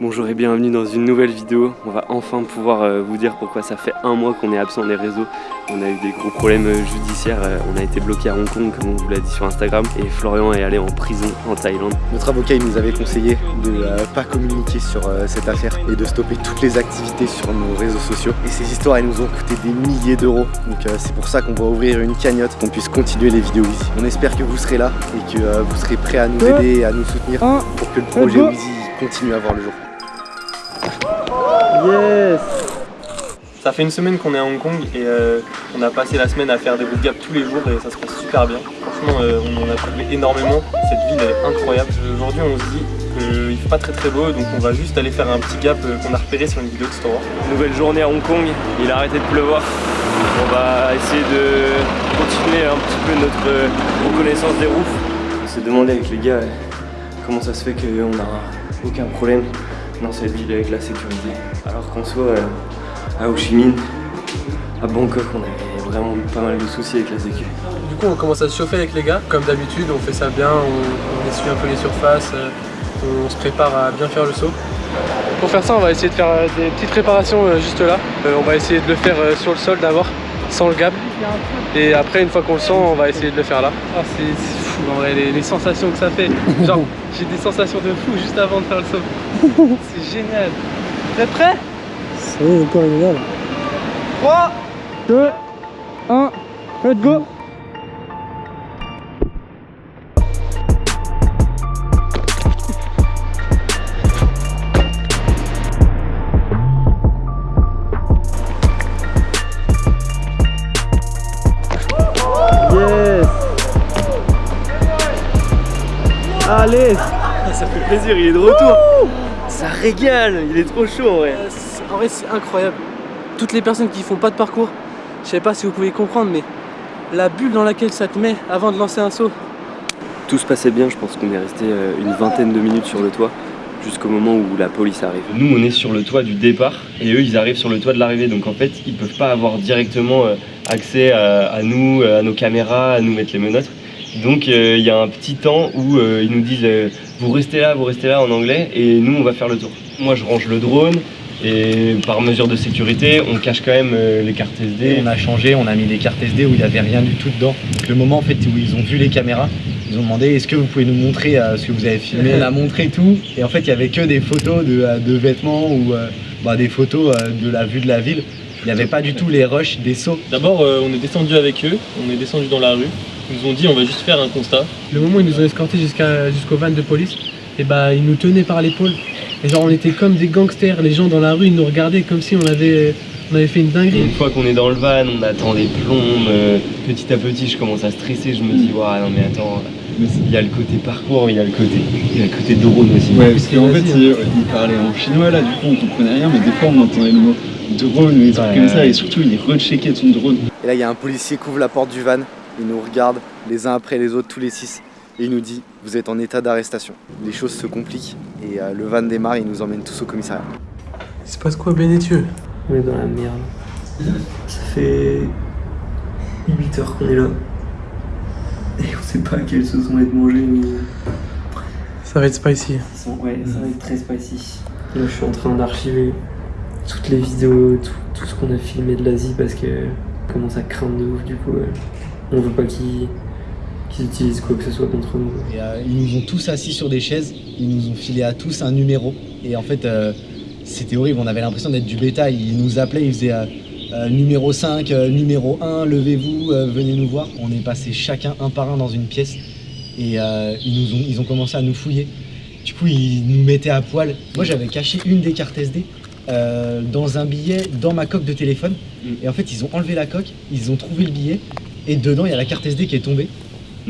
Bonjour et bienvenue dans une nouvelle vidéo. On va enfin pouvoir euh, vous dire pourquoi ça fait un mois qu'on est absent des réseaux. On a eu des gros problèmes euh, judiciaires, euh, on a été bloqué à Hong Kong comme on vous l'a dit sur Instagram et Florian est allé en prison en Thaïlande. Notre avocat il nous avait conseillé de ne pas communiquer sur cette affaire et de stopper toutes les activités sur nos réseaux sociaux. Et ces histoires elles nous ont coûté des milliers d'euros. Donc c'est pour ça qu'on va ouvrir une cagnotte, qu'on puisse continuer les vidéos ici. On espère que vous serez là et que vous serez prêts à nous aider et à nous soutenir pour que le projet Wheezy continue à voir le jour. Yes Ça fait une semaine qu'on est à Hong Kong et euh, on a passé la semaine à faire des boot tous les jours et ça se passe super bien. Franchement, euh, on en a trouvé énormément. Cette ville est incroyable. Aujourd'hui, on se dit qu'il fait pas très très beau donc on va juste aller faire un petit gap euh, qu'on a repéré sur une vidéo de Store. Nouvelle journée à Hong Kong, il a arrêté de pleuvoir. On va essayer de continuer un petit peu notre reconnaissance des roufs. On s'est demandé avec les gars comment ça se fait qu'on n'a aucun problème dans cette ville avec la sécurité. Alors qu'en soit euh, à Ho Chi Minh, à Bangkok, on avait vraiment pas mal de soucis avec la sécurité. Du coup, on commence à se chauffer avec les gars. Comme d'habitude, on fait ça bien, on, essuie un peu les surfaces, euh, on se prépare à bien faire le saut. Pour faire ça, on va essayer de faire euh, des petites réparations juste là. On va essayer de le faire sur le sol d'abord, sans le gap. Et après, une fois qu'on le sent, on va essayer de le faire là. Ah, c'est fou en vrai, les, sensations que ça fait. Genre, j'ai des sensations de fou juste avant de faire le saut. C'est génial. Vous êtes prêts? C'est encore génial. 3, 2, 1, let's go Ça fait plaisir, il est de retour. Ça régale, il est trop chaud en vrai. En vrai c'est incroyable. Toutes les personnes qui font pas de parcours, je sais pas si vous pouvez comprendre mais la bulle dans laquelle ça te met avant de lancer un saut. Tout se passait bien, je pense qu'on est resté euh, une vingtaine de minutes sur le toit jusqu'au moment où la police arrive. Nous on est sur le toit du départ et eux ils arrivent sur le toit de l'arrivée. Donc en fait ils peuvent pas avoir directement euh, accès à nous, à nos caméras, à nous mettre les menottes donc euh, il y a un petit temps où euh, ils nous disent euh, vous restez là, vous restez là en anglais et nous on va faire le tour. Moi je range le drone et par mesure de sécurité on cache quand même les cartes SD. on a changé, on a mis des cartes SD où il n'y avait rien du tout dedans. le moment en fait où ils ont vu les caméras, ils ont demandé est-ce que vous pouvez nous montrer ce que vous avez filmé? On a montré tout et en fait il n'y avait que des photos de, vêtements ou bah, des photos de la vue de la ville. Il n'y avait pas du tout les rushs des sauts. D'abord on est descendu avec eux, on est descendu dans la rue ils nous ont dit on va juste faire un constat. Le moment où ils nous ont escortés jusqu'au van de police, et eh bah ils nous tenaient par l'épaule. Et genre on était comme des gangsters, les gens dans la rue ils nous regardaient comme si on avait, on avait fait une dinguerie. Une fois qu'on est dans le van, on attend les plombes, euh, petit à petit je commence à stresser, je me dis ouais non mais attends, il y a le côté parcours, il y a le côté, il y a le côté drone aussi. Ouais parce qu'en fait il, il, parlait en chinois là, du coup on comprenait rien, mais des fois on entendait le mot drone ou des trucs comme ça et surtout il recheckait son drone. Et là il y a un policier qui ouvre la porte du van, il nous regarde les uns après les autres, tous les six, et il nous dit vous êtes en état d'arrestation. Les choses se compliquent et euh, le van démarre, il nous emmène tous au commissariat. Il se passe quoi Bénétieux On est dans la merde. Ça fait 8 heures qu'on est là. Et sait pas à quelle sauce on va être mangé, mais... Ça va être spicy. Ouais, ça va être très spicy. Là, je suis en train d'archiver toutes les vidéos, tout, ce qu'on a filmé de l'Asie parce que commence à craindre de ouf du coup. On veut pas qu'ils utilisent quoi que ce soit contre nous. Euh, ils nous ont tous assis sur des chaises, ils nous ont filé à tous un numéro. Et en fait, euh, c'était horrible, on avait l'impression d'être du bétail. Ils nous appelaient, ils faisaient euh, numéro 5, numéro 1, levez-vous, venez nous voir. On est passé chacun un par un dans une pièce et ils, nous ont, ils ont commencé à nous fouiller. Du coup, ils nous mettaient à poil. Moi, j'avais caché une des cartes SD dans un billet dans ma coque de téléphone. Mm. Et en fait, ils ont enlevé la coque, ils ont trouvé le billet et dedans il y a la carte SD qui est tombée.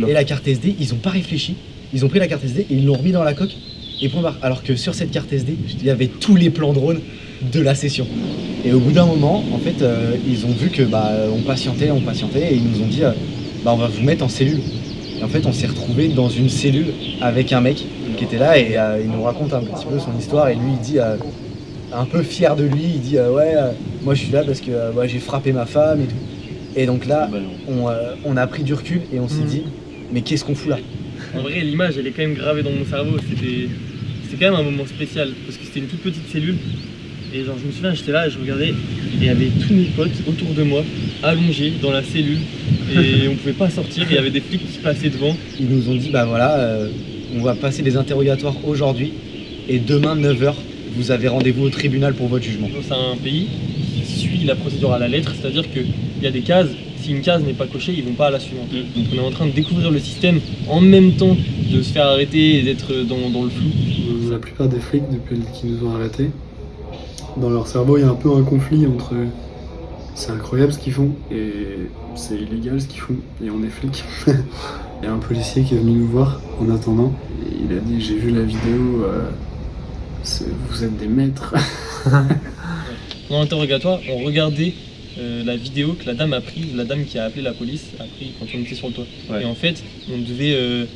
Et la carte SD, ils ont pas réfléchi, ils ont pris la carte SD et ils l'ont remis dans la coque et point barre. Alors que sur cette carte SD, il y avait tous les plans drone de la session. Et au bout d'un moment, en fait, euh, ils ont vu que bah on patientait, on patientait et ils nous ont dit euh, bah on va vous mettre en cellule. Et en fait, on s'est retrouvé dans une cellule avec un mec qui était là et euh, il nous raconte un petit peu son histoire et lui il dit un peu fier de lui, il dit ouais moi je suis là parce que j'ai frappé ma femme et tout. Et donc là, bah euh, on, a pris du recul et on s'est mm. dit, mais qu'est-ce qu'on fout là? En vrai, l'image, elle est quand même gravée dans mon cerveau. c'était quand même un moment spécial parce que c'était une toute petite cellule. Et genre, je me souviens, j'étais là et je regardais, et il y avait tous mes potes autour de moi, allongés dans la cellule, et on pouvait pas sortir, et il y avait des flics qui passaient devant. Ils nous ont dit, bah voilà, euh, on va passer des interrogatoires aujourd'hui, et demain 9h, vous avez rendez-vous au tribunal pour votre jugement. C'est un pays qui suit la procédure à la lettre, c'est-à-dire qu'il y a des cases, si une case n'est pas cochée, ils vont pas à la suivante. Donc on est en train de découvrir le système en même temps de se faire arrêter et d'être dans, dans le flou. La plupart des flics depuis qui nous ont arrêtés, dans leur cerveau il y a un peu un conflit entre c'est incroyable ce qu'ils font et c'est illégal ce qu'ils font et on est flics. Il y a un policier qui est venu nous voir en attendant et il a dit j'ai vu la vidéo, euh, vous êtes des maîtres. Pendant l'interrogatoire, on regardait euh, la vidéo que la dame a prise, la dame qui a appelé la police a pris quand on était sur le toit. Ouais. Et en fait, on devait, euh,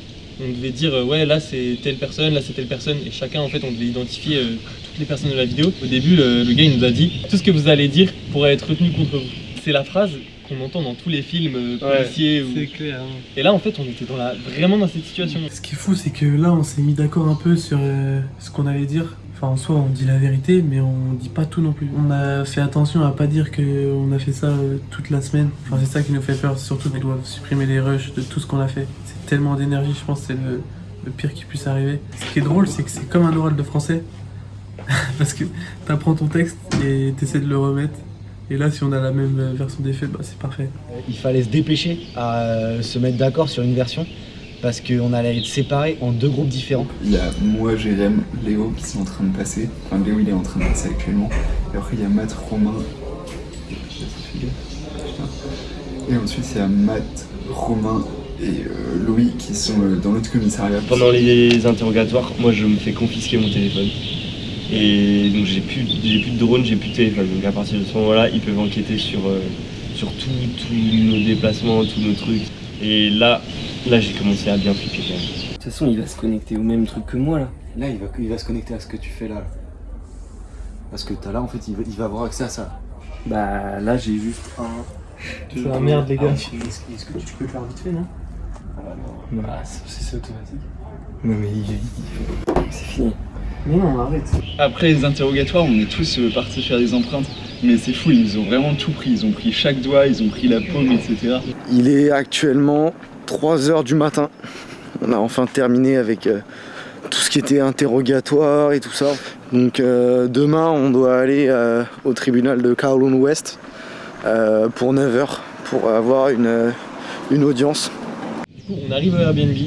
on devait dire euh, ouais là c'est telle personne, là c'est telle personne, et chacun en fait on devait identifier euh, toutes les personnes de la vidéo. Au début, le, le gars il nous a dit tout ce que vous allez dire pourrait être retenu contre vous. C'est la phrase qu'on entend dans tous les films euh, policiers. ou- clair. Et là en fait on était dans la, vraiment dans cette situation. Ce qui est fou, c'est que là, on s'est mis d'accord un peu sur euh, ce qu'on allait dire. Enfin, en soi, on dit la vérité, mais on dit pas tout non plus. On a fait attention à pas dire qu'on a fait ça euh, toute la semaine. Enfin, c'est ça qui nous fait peur. Surtout qu'ils doivent supprimer les rushs de tout ce qu'on a fait. Tellement d'énergie, je pense que c'est le, le pire qui puisse arriver. Ce qui est drôle, c'est que c'est comme un oral de français. Parce que t'apprends ton texte et t'essaies de le remettre. Et là, si on a la même euh, version des faits, bah, c'est parfait. Il fallait se dépêcher à euh, se mettre d'accord sur une version, parce qu'on allait être séparés en deux groupes différents. Il y a moi, Jérém, Léo qui sont en train de passer. Enfin, Léo, il est en train de passer actuellement. Et après, il y a Matt, Romain. Et ensuite, il y a Matt, Romain et euh, Louis qui sont euh, dans l'autre commissariat. Pendant les interrogatoires, moi je me fais confisquer mon téléphone. Et donc j'ai plus, j'ai plus de drone, j'ai plus de téléphone. Donc à partir de ce moment-là, ils peuvent enquêter sur, euh, sur tout- tous nos déplacements, tous nos trucs. Et là, là j'ai commencé à bien flipper quand même. De toute façon, il va se connecter au même truc que moi là. Là, il va, il va se connecter à ce que tu fais là. là. Parce que t'as là, en fait, il va, il va avoir accès à ça. Bah là, j'ai juste un. C'est la merde, les gars. Est-ce que tu peux le faire vite fait, non? Ah, c'est c'est automatique. Non, mais il, C'est fini. Mais non, arrête. Après les interrogatoires, on est tous euh, partis faire des empreintes. Mais c'est fou, ils ont vraiment tout pris. Ils ont pris chaque doigt, ils ont pris la paume, etc. Il est actuellement 3h du matin. On a enfin terminé avec euh, tout ce qui était interrogatoire et tout ça. Donc euh, demain, on doit aller euh, au tribunal de Kowloon West euh, pour 9h pour avoir une, une audience. Du coup, on arrive à Airbnb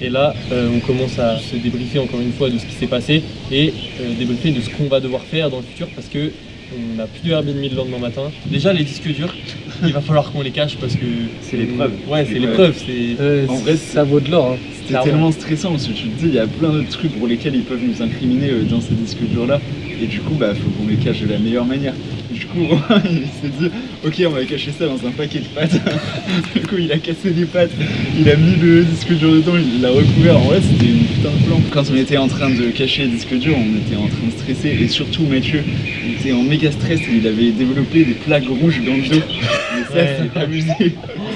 et là, euh, on commence à se débriefer encore une fois de ce qui s'est passé et euh, débriefer de ce qu'on va devoir faire dans le futur parce que on n'a plus de Airbnb le lendemain matin. Déjà, les disques durs, il va falloir qu'on les cache parce que C'est l'épreuve. Ouais, c'est l'épreuve. C'est En vrai, ça vaut de l'or. Hein. Clairement. tellement stressant parce que tu te dis, il y a plein d'autres trucs pour lesquels ils peuvent nous incriminer euh, dans ces disques durs-là. Et du coup, bah, faut qu'on les cache de la meilleure manière. Du coup, il s'est dit, ok, on va cacher ça dans un paquet de pâtes. du coup, il a cassé des pâtes, il a mis le disque dur dedans, il l'a recouvert. En vrai, c'était une putain de plan. Quand on était en train de cacher les disques durs, on était en train de stresser. Et surtout, Mathieu, il était en méga stress et il avait développé des plaques rouges dans le dos. Mais ça, Ouais. c'est amusé.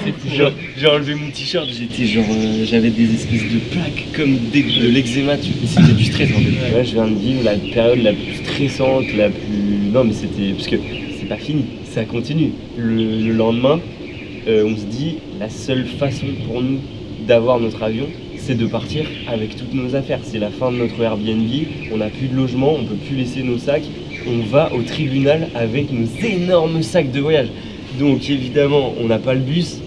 J'ai enlevé mon t-shirt, j'étais genre, euh, j'avais des espèces de plaques comme des- de l'eczéma, tu- c'était du stress en fait. Ouais, je viens de vivre la période la plus stressante, la plus. Non, mais c'était. Parce que c'est pas fini, ça continue. Le, le lendemain, euh, on se dit, la seule façon pour nous d'avoir notre avion, c'est de partir avec toutes nos affaires. C'est la fin de notre Airbnb, on n'a plus de logement, on peut plus laisser nos sacs. On va au tribunal avec nos énormes sacs de voyage. Donc évidemment, on n'a pas le bus,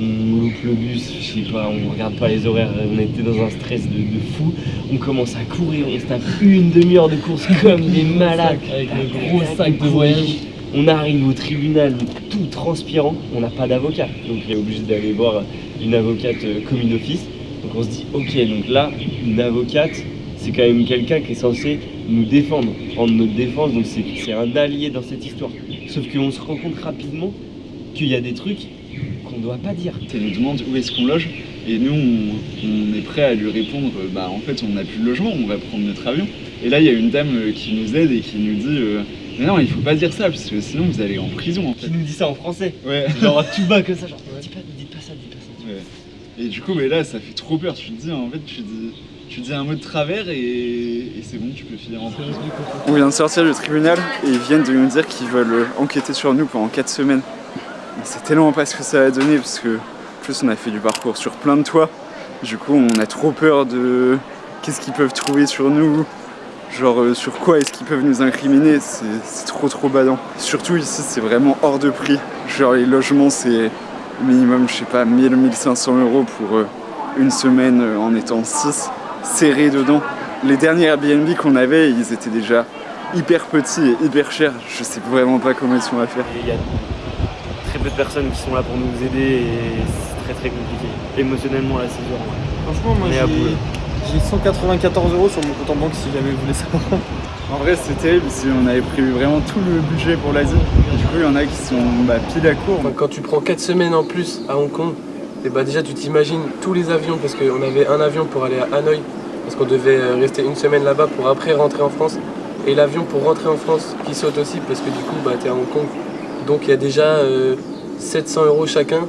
on loupe le bus, je sais pas, on regarde pas les horaires, on était dans un stress de, de fou. On commence à courir, on se tape une demi-heure de course comme des malades. avec le gros sac de voyage. On arrive au tribunal tout transpirant, on n'a pas d'avocat, donc on est obligé d'aller voir une avocate euh, commis d'office. Donc on se dit, ok, donc là, une avocate, c'est quand même quelqu'un qui est censé nous défendre, prendre notre défense, donc c'est un allié dans cette histoire. Sauf qu'on se rend compte rapidement qu'il y a des trucs qu'on ne doit pas dire. Elle nous demande où est-ce qu'on loge et nous on, on est prêt à lui répondre euh, bah en fait on n'a plus de logement, on va prendre notre avion. Et là il y a une dame euh, qui nous aide et qui nous dit euh, mais non il faut pas dire ça parce que sinon vous allez en prison en Qui fait. nous dit ça en français, Ouais. genre tout bas comme ça, genre dites pas, dites pas ça, dites pas ça. Et du coup mais là ça fait trop peur, tu te dis en fait tu te dis tu dis un mot de travers et, et c'est bon, tu peux filer en On vient de sortir du tribunal et ils viennent de nous dire qu'ils veulent enquêter sur nous pendant 4 semaines. C'est tellement pas ce que ça va donner parce que en plus on a fait du parcours sur plein de toits. Du coup on a trop peur de qu'est-ce qu'ils peuvent trouver sur nous, genre euh, sur quoi est-ce qu'ils peuvent nous incriminer, c'est trop trop badant. Surtout ici c'est vraiment hors de prix. Genre les logements c'est minimum je sais pas 1000-1500 euros pour euh, une semaine euh, en étant 6 serrés dedans. Les derniers Airbnb qu'on avait ils étaient déjà hyper petits et hyper chers. Je sais vraiment pas comment ils sont à faire. Peu de personnes qui sont là pour nous aider et c'est très très compliqué. Émotionnellement là c'est dur. Franchement moi j'ai 194 euros sur mon compte en banque si jamais vous voulez savoir. En vrai c'est terrible, si on avait prévu vraiment tout le budget pour l'Asie. Du coup il y en a qui sont bah, pile à court. Enfin, quand tu prends 4 semaines en plus à Hong Kong, et bah déjà tu t'imagines tous les avions, parce qu'on avait un avion pour aller à Hanoï, parce qu'on devait euh, rester une semaine là-bas pour après rentrer en France, et l'avion pour rentrer en France qui saute aussi, parce que du coup bah, t'es à Hong Kong. Donc il y a déjà euh, 700 euros chacun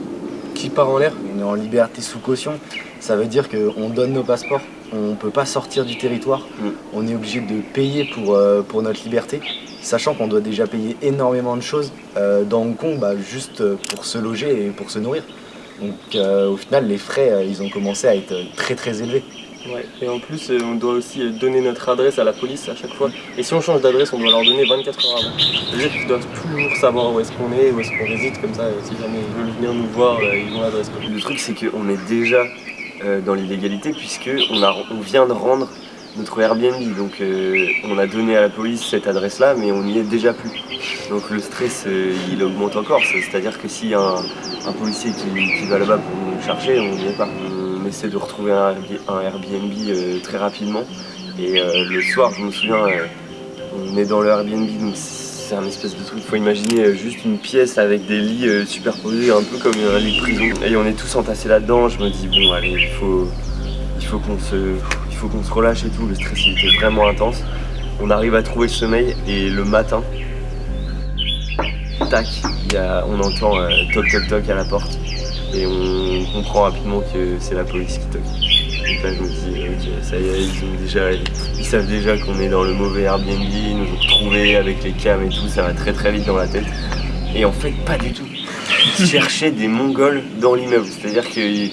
qui part en l'air. On est en liberté sous caution, ça veut dire qu'on donne nos passeports, on ne peut pas sortir du territoire, Mm. on est obligé de payer pour, euh, pour notre liberté, sachant qu'on doit déjà payer énormément de choses euh, dans Hong Kong bah, juste euh, pour se loger et pour se nourrir. Donc euh, au final les frais ils ont commencé à être très très élevés. Ouais, et en plus, euh, on doit aussi euh, donner notre adresse à la police à chaque fois. Et si on change d'adresse, on doit leur donner 24 heures avant. C'est-à-dire qu'ils doivent toujours savoir où est-ce qu'on est, où est-ce qu'on réside, comme ça, euh, si jamais ils veulent venir nous voir, ils ont l'adresse. Le truc, c'est qu'on est déjà dans l'illégalité puisque on, vient de rendre notre Airbnb. Donc, on a donné à la police cette adresse-là, mais on n'y est déjà plus. Donc, le stress, il augmente encore. C'est- C'est-à-dire que s'il y a un, un policier qui, qui va là-bas pour nous chercher, on n'y est pas. On essaie de retrouver un, Airbnb- euh, très rapidement. Et euh, le soir, je me souviens, euh, on est dans le Airbnb, donc c'est un espèce de truc. Faut imaginer juste une pièce avec des lits superposés, un peu comme un lit de prison. Et on est tous entassés là-dedans. Je me dis bon, allez, il faut, il faut qu'on se, il se relâche et tout. Le stress il était vraiment intense. On arrive à trouver le sommeil et le matin, tac, il y a, on entend euh, toc toc toc à la porte et on comprend rapidement que c'est la police qui toque. Donc là je me dis ok ça y est ils ont déjà ils savent déjà qu'on est dans le mauvais Airbnb, ils nous ont retrouvés avec les cams et tout, ça va très très vite dans la tête. Et en fait pas du tout. Ils cherchaient des Mongols dans l'immeuble, c'est-à-dire qu'ils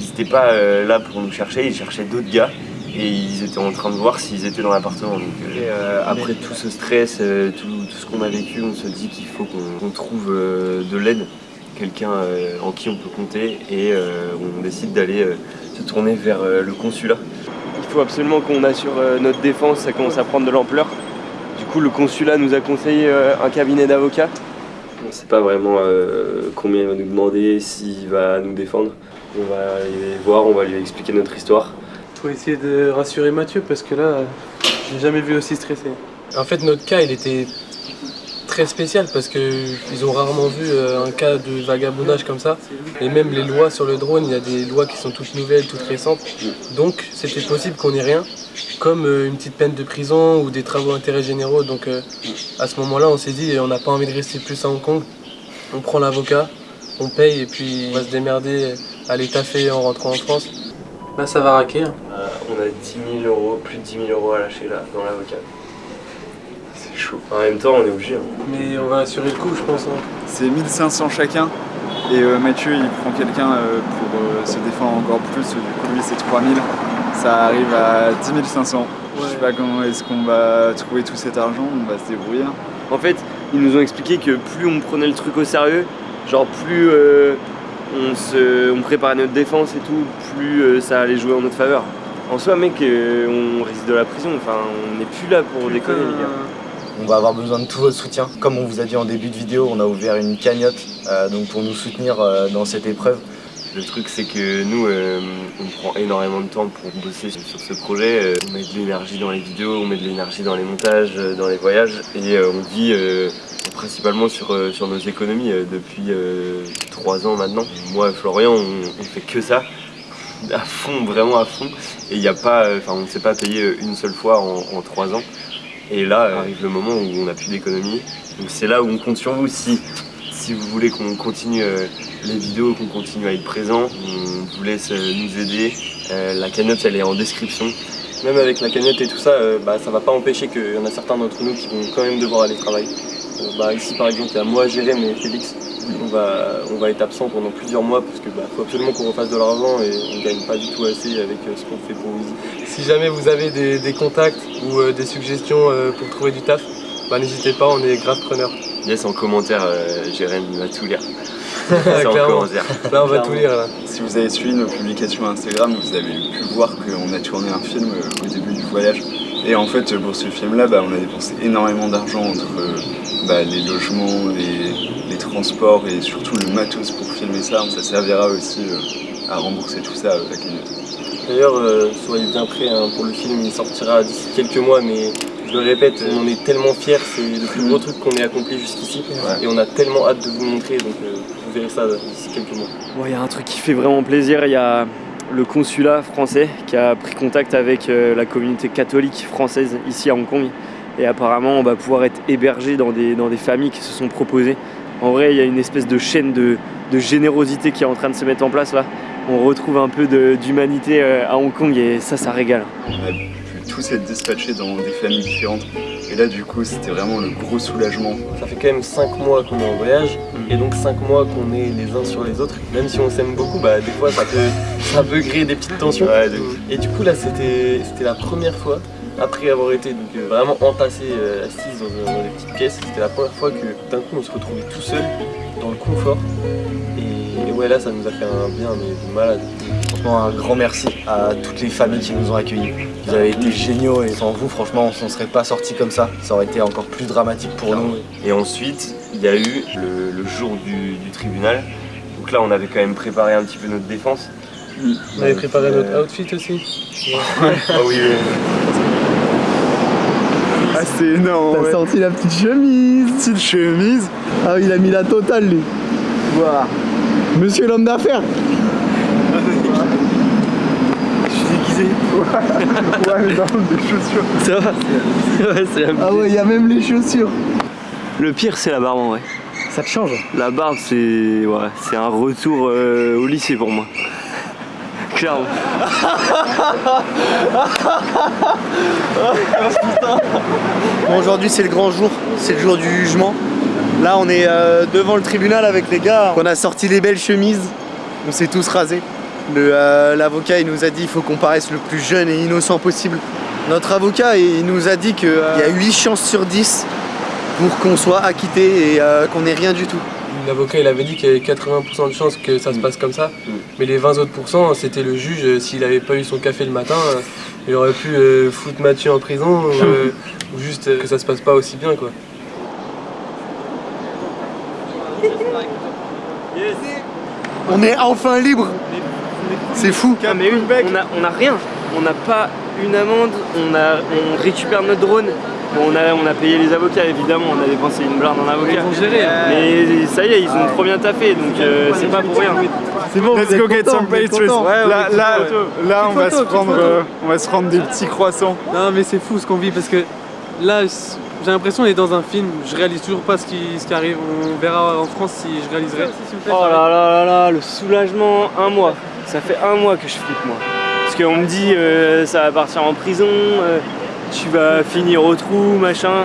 n'étaient pas euh, là pour nous chercher, ils cherchaient d'autres gars et ils étaient en train de voir s'ils étaient dans l'appartement. Donc euh, et, euh, après tout ce stress, euh, tout, tout ce qu'on a vécu, on se dit qu'il faut qu'on trouve euh, de l'aide, quelqu'un euh, en qui on peut compter et euh, on décide d'aller euh, se tourner vers euh, le consulat. Il faut absolument qu'on assure euh, notre défense, ça commence à prendre de l'ampleur. Du coup, le consulat nous a conseillé euh, un cabinet d'avocats. On ne sait pas vraiment euh, combien il va nous demander, s'il va nous défendre. On va aller voir, on va lui expliquer notre histoire. Faut essayer de rassurer Mathieu parce que là, j'ai jamais vu aussi stressé. En fait, notre cas, il était très spécial parce qu'ils ont rarement vu euh, un cas de vagabondage comme ça. Et même les lois sur le drone, il y a des lois qui sont toutes nouvelles, toutes récentes. Donc, c'était possible qu'on ait rien, comme euh, une petite peine de prison ou des travaux d'intérêt généraux. Donc, euh, à ce moment-là, on s'est dit, on n'a pas envie de rester plus à Hong Kong. On prend l'avocat, on paye et puis on va se démerder à l'étaffer en rentrant en France. Là, ça va raquer. hein. Euh, on a 10 000 euros, plus de 10 000 euros à lâcher là, dans l'avocat. C'est chaud. En même temps, on est obligé. hein. Mais on va assurer le coup, je pense. hein. C'est 1500 chacun. Et euh, Mathieu, il prend quelqu'un euh, pour euh, se défendre encore plus. Du coup, lui, c'est 3000. Ça arrive à 10 500. Je sais pas comment est-ce qu'on va trouver tout cet argent. On va se débrouiller. hein. En fait, ils nous ont expliqué que plus on prenait le truc au sérieux, genre plus euh, on, se, on préparait notre défense et tout, plus euh, ça allait jouer en notre faveur. En soi, mec, euh, on risque de la prison. Enfin, on n'est plus là pour déconner, les gars. On va avoir besoin de tout votre soutien. Comme on vous a dit en début de vidéo, on a ouvert une cagnotte euh, donc pour nous soutenir euh, dans cette épreuve. Le truc, c'est que nous, euh, on prend énormément de temps pour bosser sur, ce projet. Euh, on met de l'énergie dans les vidéos, on met de l'énergie dans les montages, euh, dans les voyages. Et on vit principalement sur, sur nos économies depuis trois ans maintenant. Moi et Florian, on, on fait que ça. À fond, vraiment à fond. Et a pas, on ne s'est pas payé une seule fois en, trois ans. Et là arrive le moment où on n'a plus d'économie. Donc c'est là où on compte sur vous. Si, si vous voulez qu'on continue euh, les vidéos, qu'on continue à être présent, on vous laisse euh, nous aider Euh, la cagnotte, elle est en description. Même avec la cagnotte et tout ça, bah, ça va pas empêcher qu'il y en a certains d'entre nous qui vont quand même devoir aller travailler. Bah, ici par exemple, il y a moi, Jérém et Félix. On va, être absent pendant plusieurs mois parce qu'il bah, faut absolument qu'on refasse de l'argent et on gagne pas du tout assez avec ce qu'on fait pour Easy. Si jamais vous avez des, contacts ou des suggestions pour trouver du taf, bah, n'hésitez pas, on est grave preneurs. Yes, en commentaire, euh, Jérém il va tout lire. En commentaire. Là, on va tout lire. Là. Si vous avez suivi nos publications Instagram, vous avez pu voir qu'on a tourné un film euh, au début du voyage. Et en fait, pour ce film-là, bah, on a dépensé énormément d'argent entre euh, bah, les logements, les, les transports et surtout le matos pour filmer ça. Ça servira aussi euh, à rembourser tout ça euh, la cagnotte. D'ailleurs, euh, soyez bien prêts hein, pour le film, il sortira d'ici quelques mois, mais je le répète, on est tellement fiers, c'est le plus gros truc qu'on ait accompli jusqu'ici, Ouais. et on a tellement hâte de vous montrer, donc euh, vous verrez ça d'ici quelques mois. Bon, il y a un truc qui fait vraiment plaisir, il y a le consulat français qui a pris contact avec euh, la communauté catholique française ici à Hong Kong. Et apparemment, on va pouvoir être hébergé dans des, dans des familles qui se sont proposées. En vrai, il y a une espèce de chaîne de, de générosité qui est en train de se mettre en place là. On retrouve un peu d'humanité euh, à Hong Kong et ça, ça régale. Tous être dispatchés dans des familles différentes. Et là, du coup, c'était vraiment le gros soulagement. Ça fait quand même 5 mois qu'on est en voyage, et donc 5 mois qu'on est les uns sur les autres. Même si on s'aime beaucoup, bah, des fois ça peut, ça peut créer des petites tensions. Ouais, Et du coup là c'était c'était la première fois, après avoir été donc, euh, vraiment entassé, euh, assis dans, euh, dans des petites pièces, c'était la première fois que d'un coup on se retrouvait tout seul, dans le confort. Et, et ouais là ça nous a fait un bien mais de malade. Franchement, un grand merci à toutes les familles qui nous ont accueillis. Vous avez été géniaux et sans vous, franchement, on s'en serait pas sorti comme ça. Ça aurait été encore plus dramatique pour nous. Et ensuite, il y a eu le, le jour du, du tribunal. Donc là, on avait quand même préparé un petit peu notre défense. On avait préparé Euh, notre outfit aussi. Ah oui, oui. Ah, c'est énorme. T'as ouais. sorti la petite chemise Petite chemise. Ah oui, il a mis la totale lui Voilà Monsieur l'homme d'affaires Je suis déguisé. Ouais, mais non, des chaussures. Ça va Ouais, c'est la... Ah ouais, il y a même les chaussures Le pire, c'est la barbe en vrai. Ça te change La barbe, c'est ouais, c'est un retour euh, au lycée pour moi. Clairement. Bon, aujourd'hui c'est le grand jour, c'est le jour du jugement. Là on est euh, devant le tribunal avec les gars, on a sorti les belles chemises, on s'est tous rasés. Euh, L'avocat il nous a dit il faut qu'on paraisse le plus jeune et innocent possible. Notre avocat il nous a dit qu'il y a 8 chances sur 10 pour qu'on soit acquitté et euh, qu'on ait rien du tout. L'avocat il avait dit qu'il y avait 80% de chances que ça se passe comme ça, mais les 20 autres pourcents, c'était le juge, euh, s'il avait pas eu son café le matin, euh, il aurait pu euh, foutre Mathieu en prison ou, euh, ou juste euh, que ça se passe pas aussi bien quoi. On est enfin libre C'est fou Ah, mais une, on a, on a rien. On n'a pas une amende, on, a, on récupère notre drone. Bon, on a, on a payé les avocats évidemment, on a dépensé une blinde en avocat. Mais ça y est, ils ont trop bien taffé, donc euh, c'est pas pour rien. C'est bon, Let's go get some pastries. là, là, là, on va se prendre, euh, on va se prendre des petits croissants. Non mais c'est fou ce qu'on vit parce que là j'ai l'impression d'être dans un film, je réalise toujours pas ce qui, ce qui arrive, on verra en France si je réaliserai. Oh là là là là, le soulagement, un mois. Ça fait un mois que je flippe moi. Parce qu'on me dit euh, ça va partir en prison, euh, tu vas finir au trou, machin.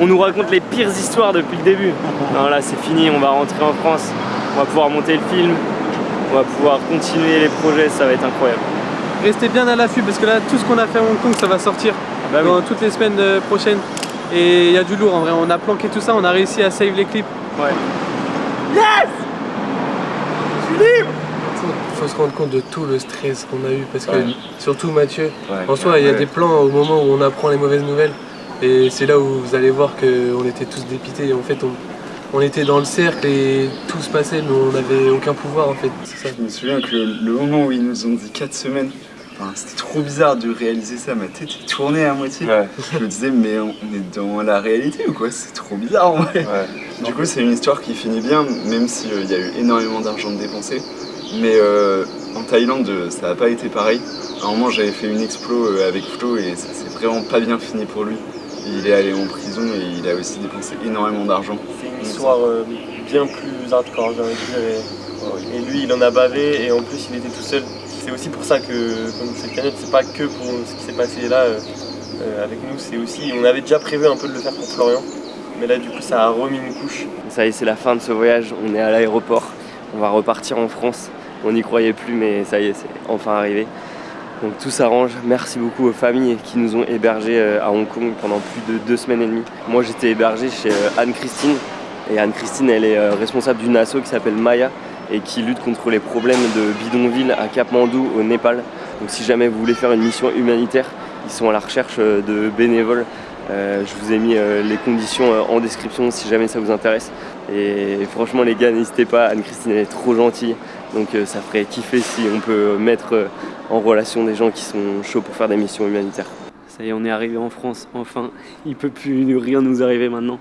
On nous raconte les pires histoires depuis le début. Non là c'est fini, on va rentrer en France, on va pouvoir monter le film, on va pouvoir continuer les projets, ça va être incroyable. Restez bien à l'affût parce que là tout ce qu'on a fait à Hong Kong ça va sortir Bah oui. dans toutes les semaines euh, prochaines. Et il y a du lourd en vrai, on a planqué tout ça, on a réussi à save les clips. Ouais. Il faut se rendre compte de tout le stress qu'on a eu parce que Ouais. surtout Mathieu, Ouais. en soi il y a Ouais. des plans au moment où on apprend les mauvaises nouvelles et c'est là où vous allez voir qu'on était tous dépités. En fait on, on était dans le cercle et tout se passait mais on n'avait aucun pouvoir en fait. Ça. Je me souviens que le, le moment où ils nous ont dit 4 semaines, enfin, c'était trop bizarre de réaliser ça. Ma tête est tournée à moitié. Ouais, Je me disais, mais on est dans la réalité ou quoi? C'est trop bizarre en vrai. ouais. Du coup, c'est une histoire qui finit bien, même s'il y a eu énormément d'argent dépensé. Mais euh, en Thaïlande, euh, ça n'a pas été pareil. À un moment, j'avais fait une explo euh, avec Flo et ça s'est vraiment pas bien fini pour lui. Il est allé en prison et il a aussi dépensé énormément d'argent. C'est une histoire euh, bien plus hardcore, j'ai envie de dire. Et, et lui, il en a bavé et en plus, il était tout seul. C'est aussi pour ça que donc, cette cagnotte, c'est pas que pour ce qui s'est passé là euh, euh, avec nous, c'est aussi, on avait déjà prévu un peu de le faire pour Florian, mais là du coup ça a remis une couche. Ça y est, c'est la fin de ce voyage, on est à l'aéroport, on va repartir en France. On n'y croyait plus, mais ça y est, c'est enfin arrivé. Donc tout s'arrange. Merci beaucoup aux familles qui nous ont hébergés euh, à Hong Kong pendant plus de deux semaines et demie. Moi, j'étais hébergé chez Anne-Christine. Et Anne-Christine, elle est responsable d'une asso qui s'appelle Maya et qui lutte contre les problèmes de bidonville à Kapmandou au Népal. Donc si jamais vous voulez faire une mission humanitaire, ils sont à la recherche de bénévoles. je vous ai mis les conditions en description si jamais ça vous intéresse. Et franchement les gars, n'hésitez pas, Anne-Christine elle est trop gentille. Donc ça ferait kiffer si on peut mettre en relation des gens qui sont chauds pour faire des missions humanitaires. Ça y est, on est arrivé en France, enfin. Il peut plus rien nous arriver maintenant.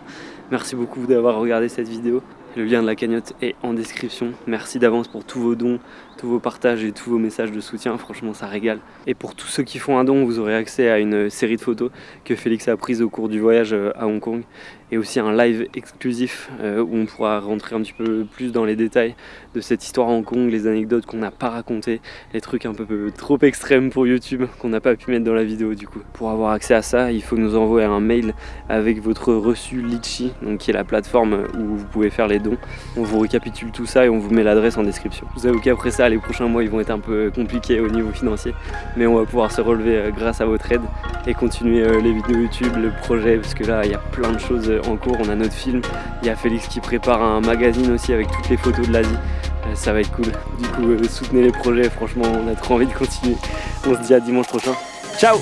Merci beaucoup d'avoir regardé cette vidéo. Le lien de la cagnotte est en description. Merci d'avance pour tous vos dons, tous vos partages et tous vos messages de soutien. Franchement, ça régale. Et pour tous ceux qui font un don, vous aurez accès à une série de photos que Félix a prises au cours du voyage euh, à Hong Kong et aussi un live exclusif euh, où on pourra rentrer un petit peu plus dans les détails de cette histoire à Hong Kong, les anecdotes qu'on n'a pas racontées, les trucs un peu trop extrêmes pour YouTube qu'on n'a pas pu mettre dans la vidéo du coup. Pour avoir accès à ça, il faut nous envoyer un mail avec votre reçu Litchi, donc qui est la plateforme où vous pouvez faire les dons. On vous récapitule tout ça et on vous met l'adresse en description. Vous avoue qu'après ça, les prochains mois ils vont être un peu compliqués au niveau financier, mais on va pouvoir se relever euh, grâce à votre aide et continuer euh, les vidéos YouTube, le projet, parce que là il y a plein de choses en cours, on a notre film, il y a Félix qui prépare un magazine aussi avec toutes les photos de l'Asie, euh, ça va être cool. Du coup, soutenez les projets, franchement, on a trop envie de continuer. On se dit à dimanche prochain. Ciao